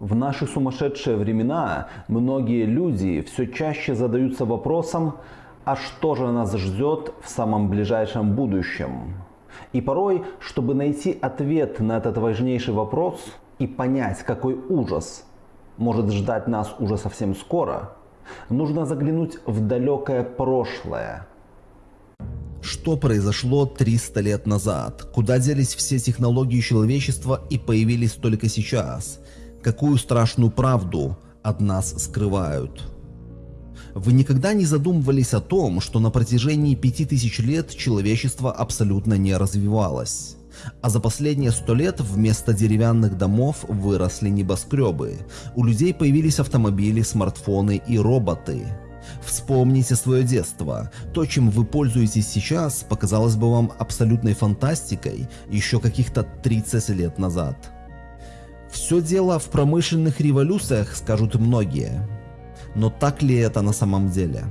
В наши сумасшедшие времена многие люди все чаще задаются вопросом, а что же нас ждет в самом ближайшем будущем? И порой, чтобы найти ответ на этот важнейший вопрос и понять, какой ужас может ждать нас уже совсем скоро, нужно заглянуть в далекое прошлое. Что произошло 300 лет назад? Куда делись все технологии человечества и появились только сейчас? Какую страшную правду от нас скрывают? Вы никогда не задумывались о том, что на протяжении 5000 лет человечество абсолютно не развивалось? А за последние сто лет вместо деревянных домов выросли небоскребы. У людей появились автомобили, смартфоны и роботы. Вспомните свое детство. То, чем вы пользуетесь сейчас, показалось бы вам абсолютной фантастикой еще каких-то 30 лет назад. Все дело в промышленных революциях, скажут многие. Но так ли это на самом деле?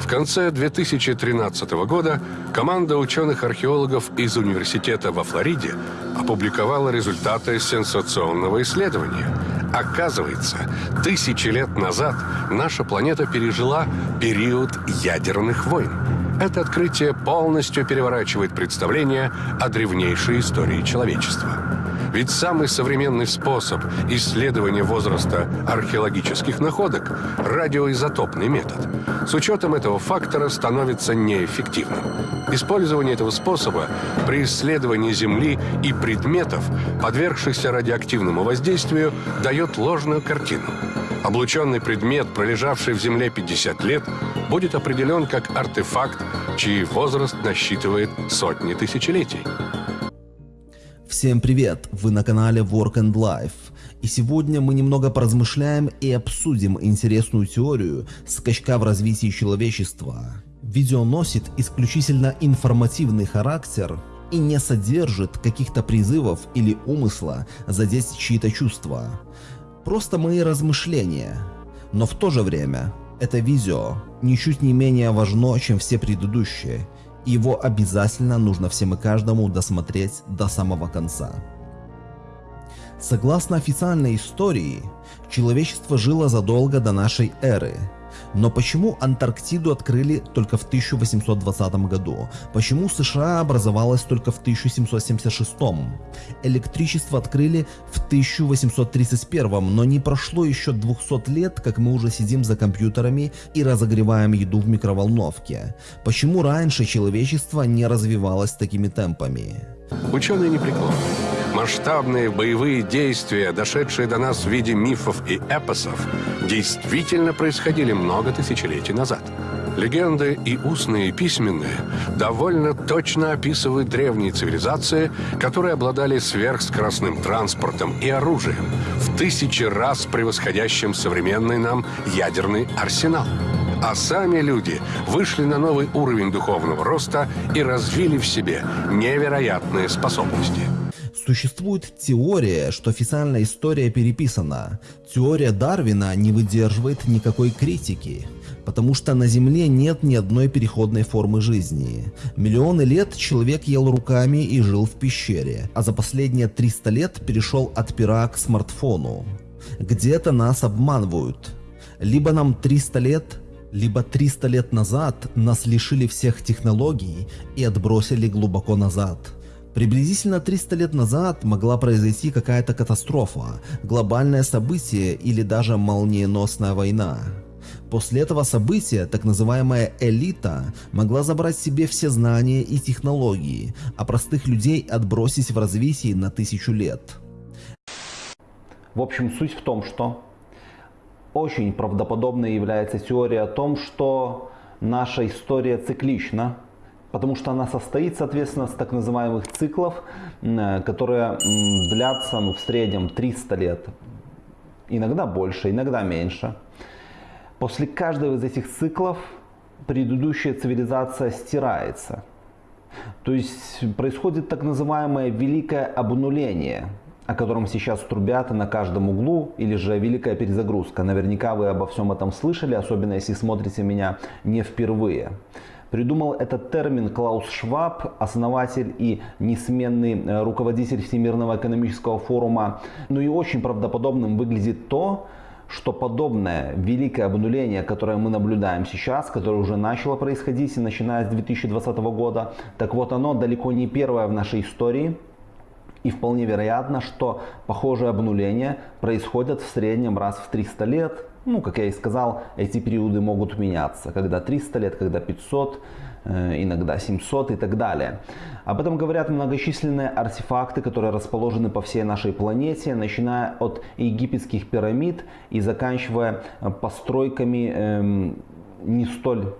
В конце 2013 года команда ученых-археологов из университета во Флориде опубликовала результаты сенсационного исследования. Оказывается, тысячи лет назад наша планета пережила период ядерных войн. Это открытие полностью переворачивает представление о древнейшей истории человечества. Ведь самый современный способ исследования возраста археологических находок – радиоизотопный метод. С учетом этого фактора становится неэффективным. Использование этого способа при исследовании Земли и предметов, подвергшихся радиоактивному воздействию, дает ложную картину. Облученный предмет, пролежавший в Земле 50 лет, будет определен как артефакт, чей возраст насчитывает сотни тысячелетий. Всем привет! Вы на канале Work and Life. И сегодня мы немного поразмышляем и обсудим интересную теорию скачка в развитии человечества. Видео носит исключительно информативный характер и не содержит каких-то призывов или умысла задеть чьи-то чувства. Просто мои размышления. Но в то же время это видео ничуть не менее важно, чем все предыдущие, его обязательно нужно всем и каждому досмотреть до самого конца. Согласно официальной истории, человечество жило задолго до нашей эры – но почему Антарктиду открыли только в 1820 году? Почему США образовалась только в 1776? Электричество открыли в 1831, но не прошло еще 200 лет, как мы уже сидим за компьютерами и разогреваем еду в микроволновке. Почему раньше человечество не развивалось такими темпами? Ученые не преклонны. Масштабные боевые действия, дошедшие до нас в виде мифов и эпосов, действительно происходили много тысячелетий назад. Легенды и устные, и письменные довольно точно описывают древние цивилизации, которые обладали сверхскоростным транспортом и оружием, в тысячи раз превосходящим современный нам ядерный арсенал. А сами люди вышли на новый уровень духовного роста и развили в себе невероятные способности. Существует теория, что официальная история переписана. Теория Дарвина не выдерживает никакой критики, потому что на Земле нет ни одной переходной формы жизни. Миллионы лет человек ел руками и жил в пещере, а за последние 300 лет перешел от пера к смартфону. Где-то нас обманывают. Либо нам 300 лет, либо 300 лет назад нас лишили всех технологий и отбросили глубоко назад. Приблизительно 300 лет назад могла произойти какая-то катастрофа, глобальное событие или даже молниеносная война. После этого события так называемая элита могла забрать себе все знания и технологии, а простых людей отбросить в развитии на тысячу лет. В общем, суть в том, что очень правдоподобной является теория о том, что наша история циклична, потому что она состоит, соответственно, с так называемых циклов, которые длятся ну, в среднем 300 лет, иногда больше, иногда меньше. После каждого из этих циклов предыдущая цивилизация стирается. То есть происходит так называемое великое обнуление – о котором сейчас трубят на каждом углу, или же великая перезагрузка. Наверняка вы обо всем этом слышали, особенно если смотрите меня не впервые. Придумал этот термин Клаус Шваб, основатель и несменный э, руководитель Всемирного экономического форума. Ну и очень правдоподобным выглядит то, что подобное великое обнуление, которое мы наблюдаем сейчас, которое уже начало происходить, начиная с 2020 года, так вот оно далеко не первое в нашей истории. И вполне вероятно, что похожие обнуления происходят в среднем раз в 300 лет. Ну, как я и сказал, эти периоды могут меняться. Когда 300 лет, когда 500, э, иногда 700 и так далее. Об этом говорят многочисленные артефакты, которые расположены по всей нашей планете, начиная от египетских пирамид и заканчивая э, постройками эм, не столь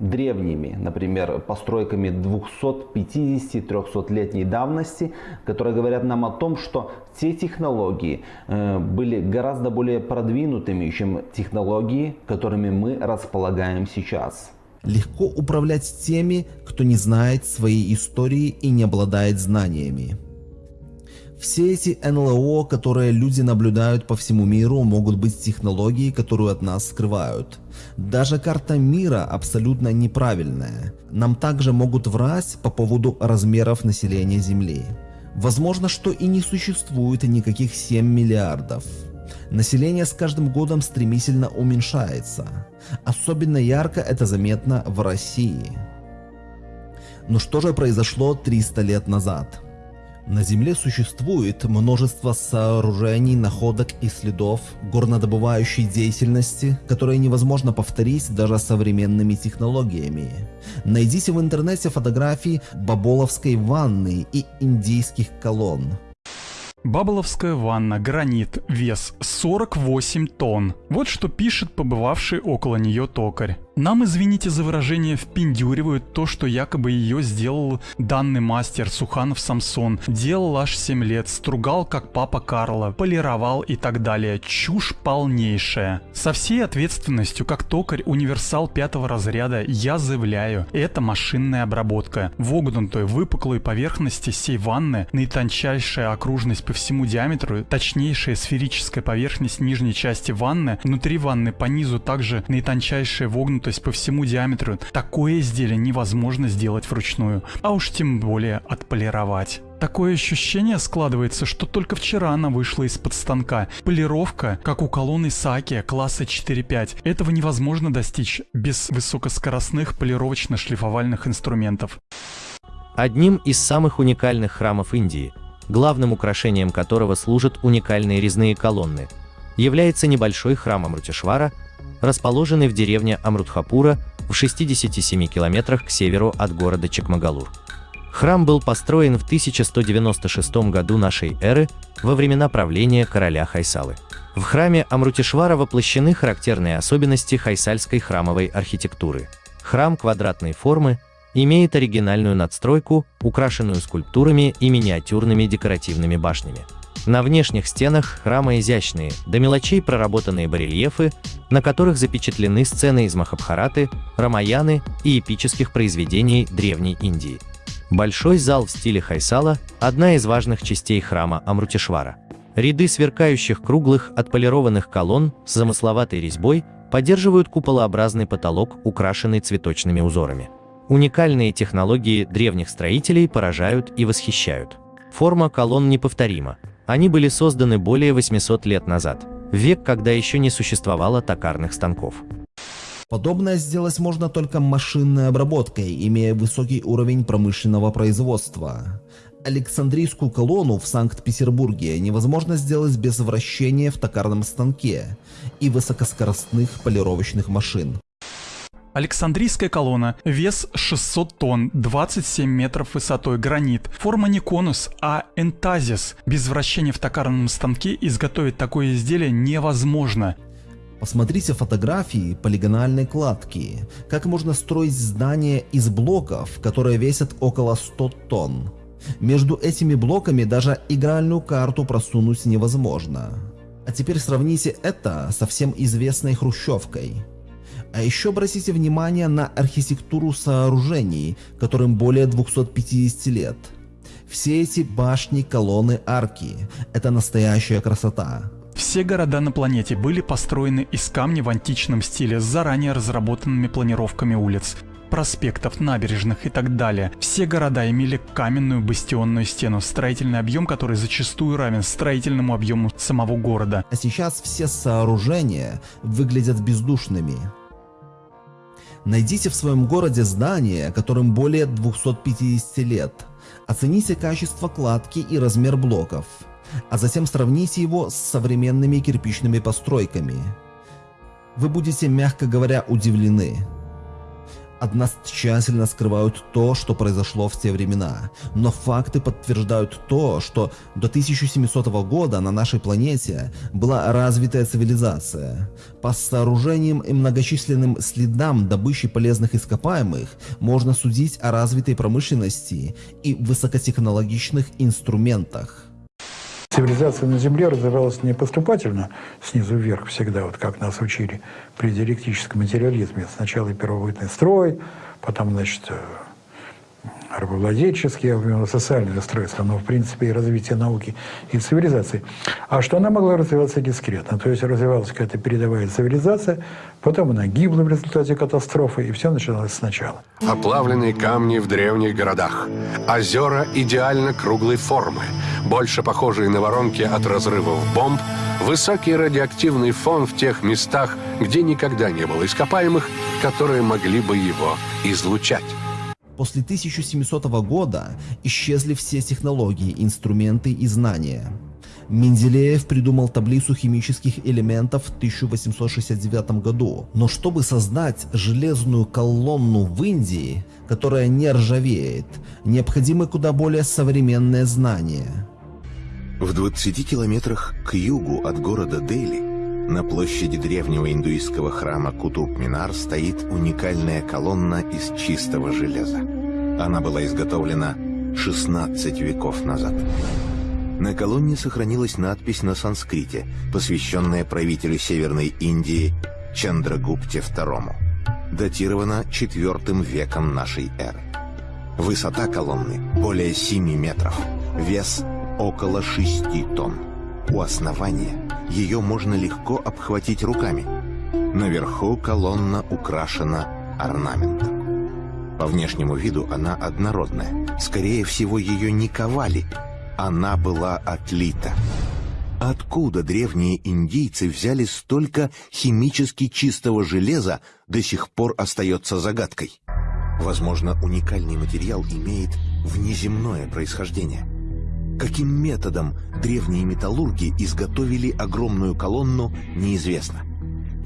древними, например, постройками 250-300-летней давности, которые говорят нам о том, что те технологии э, были гораздо более продвинутыми, чем технологии, которыми мы располагаем сейчас. Легко управлять теми, кто не знает своей истории и не обладает знаниями. Все эти НЛО, которые люди наблюдают по всему миру, могут быть технологией, которую от нас скрывают. Даже карта мира абсолютно неправильная. Нам также могут врать по поводу размеров населения Земли. Возможно, что и не существует никаких 7 миллиардов. Население с каждым годом стремительно уменьшается. Особенно ярко это заметно в России. Но что же произошло 300 лет назад? На Земле существует множество сооружений, находок и следов горнодобывающей деятельности, которые невозможно повторить даже современными технологиями. Найдите в интернете фотографии Баболовской ванны и индийских колонн. Бабловская ванна, гранит, вес 48 тонн. Вот что пишет побывавший около нее токарь. Нам, извините за выражение, впендюривают то, что якобы ее сделал данный мастер Суханов Самсон. Делал аж 7 лет, стругал как папа Карла, полировал и так далее. Чушь полнейшая. Со всей ответственностью, как токарь универсал пятого разряда, я заявляю, это машинная обработка. Вогнутой выпуклой поверхности сей ванны, наитончайшая окружность по всему диаметру, точнейшая сферическая поверхность нижней части ванны, внутри ванны по низу также наитончайшая вогнутая есть по всему диаметру, такое изделие невозможно сделать вручную, а уж тем более отполировать. Такое ощущение складывается, что только вчера она вышла из-под станка. Полировка, как у колонны Саки класса 4.5. Этого невозможно достичь без высокоскоростных полировочно-шлифовальных инструментов. Одним из самых уникальных храмов Индии, главным украшением которого служат уникальные резные колонны, является небольшой храм Амрутишвара, расположенный в деревне Амрутхапура в 67 километрах к северу от города Чекмагалур. Храм был построен в 1196 году нашей эры во времена правления короля Хайсалы. В храме Амрутишвара воплощены характерные особенности хайсальской храмовой архитектуры. Храм квадратной формы имеет оригинальную надстройку, украшенную скульптурами и миниатюрными декоративными башнями. На внешних стенах храма изящные, до мелочей проработанные барельефы, на которых запечатлены сцены из Махабхараты, Рамаяны и эпических произведений Древней Индии. Большой зал в стиле Хайсала – одна из важных частей храма Амрутишвара. Ряды сверкающих круглых отполированных колонн с замысловатой резьбой поддерживают куполообразный потолок, украшенный цветочными узорами. Уникальные технологии древних строителей поражают и восхищают. Форма колонн неповторима, они были созданы более 800 лет назад, век, когда еще не существовало токарных станков. Подобное сделать можно только машинной обработкой, имея высокий уровень промышленного производства. Александрийскую колонну в Санкт-Петербурге невозможно сделать без вращения в токарном станке и высокоскоростных полировочных машин. Александрийская колонна, вес 600 тонн, 27 метров высотой, гранит. Форма не конус, а энтазис. Без вращения в токарном станке изготовить такое изделие невозможно. Посмотрите фотографии полигональной кладки. Как можно строить здание из блоков, которые весят около 100 тонн. Между этими блоками даже игральную карту просунуть невозможно. А теперь сравните это со всем известной хрущевкой. А еще обратите внимание на архитектуру сооружений, которым более 250 лет. Все эти башни, колонны, арки – это настоящая красота. Все города на планете были построены из камня в античном стиле с заранее разработанными планировками улиц. проспектов, набережных и так далее. Все города имели каменную бастионную стену, строительный объем который зачастую равен строительному объему самого города. А сейчас все сооружения выглядят бездушными. Найдите в своем городе здание, которым более 250 лет. Оцените качество кладки и размер блоков, а затем сравните его с современными кирпичными постройками. Вы будете, мягко говоря, удивлены. Нас тщательно скрывают то, что произошло в те времена, но факты подтверждают то, что до 1700 года на нашей планете была развитая цивилизация. По сооружениям и многочисленным следам добычи полезных ископаемых можно судить о развитой промышленности и высокотехнологичных инструментах. Цивилизация на Земле развивалась не поступательно, снизу вверх всегда, вот как нас учили при диалектическом материализме. Сначала первобытный строй, потом, значит, э, рабовладельческий, социальное устройство, но в принципе и развитие науки и цивилизации. А что она могла развиваться дискретно, то есть развивалась какая-то передовая цивилизация, потом она гибла в результате катастрофы, и все начиналось сначала. Оплавленные камни в древних городах, озера идеально круглой формы, больше похожие на воронки от разрывов бомб, высокий радиоактивный фон в тех местах, где никогда не было ископаемых, которые могли бы его излучать. После 1700 года исчезли все технологии, инструменты и знания. Менделеев придумал таблицу химических элементов в 1869 году. Но чтобы создать железную колонну в Индии, которая не ржавеет, необходимы куда более современные знания. В 20 километрах к югу от города Дели на площади древнего индуистского храма Кутуб-Минар стоит уникальная колонна из чистого железа. Она была изготовлена 16 веков назад. На колонне сохранилась надпись на санскрите, посвященная правителю Северной Индии Чандрагупте II. Датирована IV веком нашей эры. Высота колонны более 7 метров, вес около 6 тонн. У основания ее можно легко обхватить руками. Наверху колонна украшена орнаментом. По внешнему виду она однородная. Скорее всего, ее не ковали. Она была отлита. Откуда древние индийцы взяли столько химически чистого железа, до сих пор остается загадкой. Возможно, уникальный материал имеет внеземное происхождение. Каким методом древние металлурги изготовили огромную колонну, неизвестно.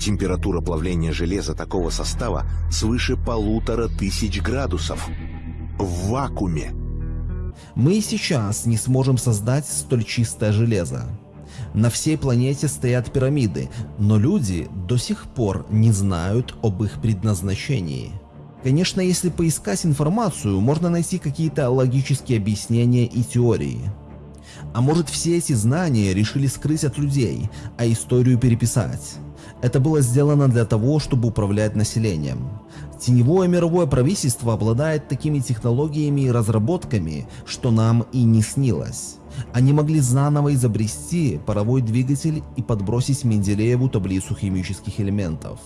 Температура плавления железа такого состава свыше полутора тысяч градусов. В вакууме. Мы сейчас не сможем создать столь чистое железо. На всей планете стоят пирамиды, но люди до сих пор не знают об их предназначении. Конечно, если поискать информацию, можно найти какие-то логические объяснения и теории. А может все эти знания решили скрыть от людей, а историю переписать? Это было сделано для того, чтобы управлять населением. Теневое мировое правительство обладает такими технологиями и разработками, что нам и не снилось. Они могли заново изобрести паровой двигатель и подбросить Менделееву таблицу химических элементов.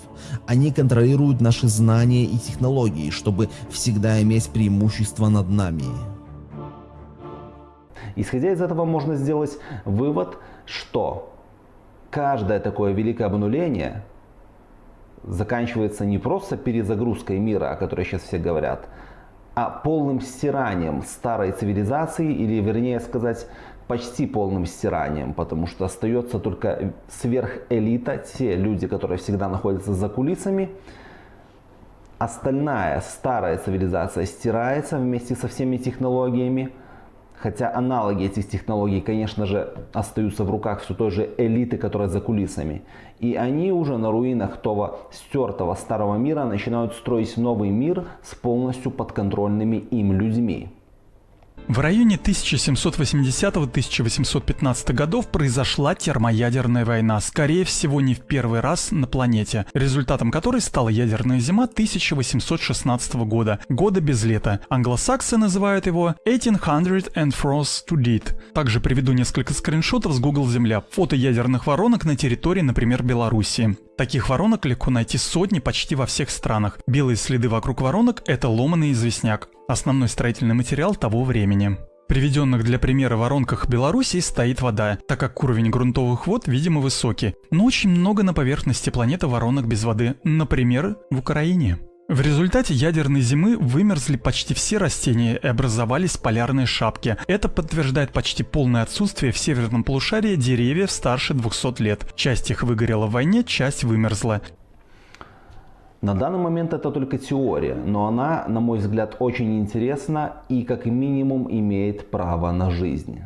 Они контролируют наши знания и технологии, чтобы всегда иметь преимущество над нами. Исходя из этого можно сделать вывод, что каждое такое великое обнуление заканчивается не просто перезагрузкой мира, о которой сейчас все говорят, а полным стиранием старой цивилизации, или вернее сказать, почти полным стиранием, потому что остается только сверхэлита, те люди, которые всегда находятся за кулисами. Остальная старая цивилизация стирается вместе со всеми технологиями, Хотя аналоги этих технологий, конечно же, остаются в руках все той же элиты, которая за кулисами. И они уже на руинах того стертого старого мира начинают строить новый мир с полностью подконтрольными им людьми. В районе 1780-1815 годов произошла термоядерная война, скорее всего не в первый раз на планете, результатом которой стала ядерная зима 1816 года, года без лета. Англосаксы называют его 1800 and Frost to Dead. Также приведу несколько скриншотов с Google Земля, фото ядерных воронок на территории, например, Белоруссии. Таких воронок легко найти сотни почти во всех странах. Белые следы вокруг воронок – это ломаный известняк, основной строительный материал того времени. Приведенных для примера воронках Белоруссии стоит вода, так как уровень грунтовых вод, видимо, высокий. Но очень много на поверхности планеты воронок без воды, например, в Украине. В результате ядерной зимы вымерзли почти все растения и образовались полярные шапки. Это подтверждает почти полное отсутствие в северном полушарии деревьев старше 200 лет. Часть их выгорела в войне, часть вымерзла. На данный момент это только теория, но она, на мой взгляд, очень интересна и как минимум имеет право на жизнь.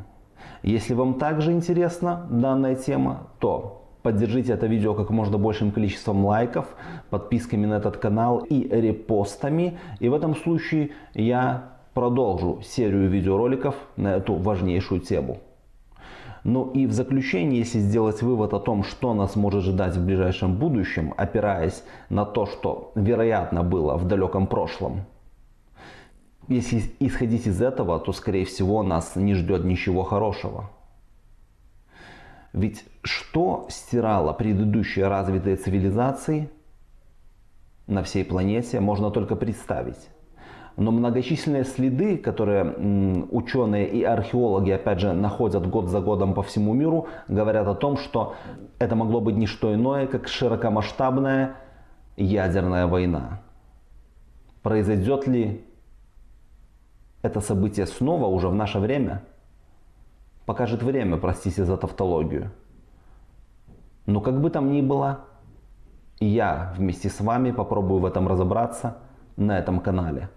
Если вам также интересна данная тема, то Поддержите это видео как можно большим количеством лайков, подписками на этот канал и репостами. И в этом случае я продолжу серию видеороликов на эту важнейшую тему. Ну и в заключение, если сделать вывод о том, что нас может ждать в ближайшем будущем, опираясь на то, что вероятно было в далеком прошлом, если исходить из этого, то скорее всего нас не ждет ничего хорошего. Ведь что стирало предыдущие развитые цивилизации на всей планете, можно только представить. Но многочисленные следы, которые ученые и археологи, опять же, находят год за годом по всему миру, говорят о том, что это могло быть не что иное, как широкомасштабная ядерная война. Произойдет ли это событие снова уже в наше время? Покажет время, простите за тавтологию. Но как бы там ни было, я вместе с вами попробую в этом разобраться на этом канале.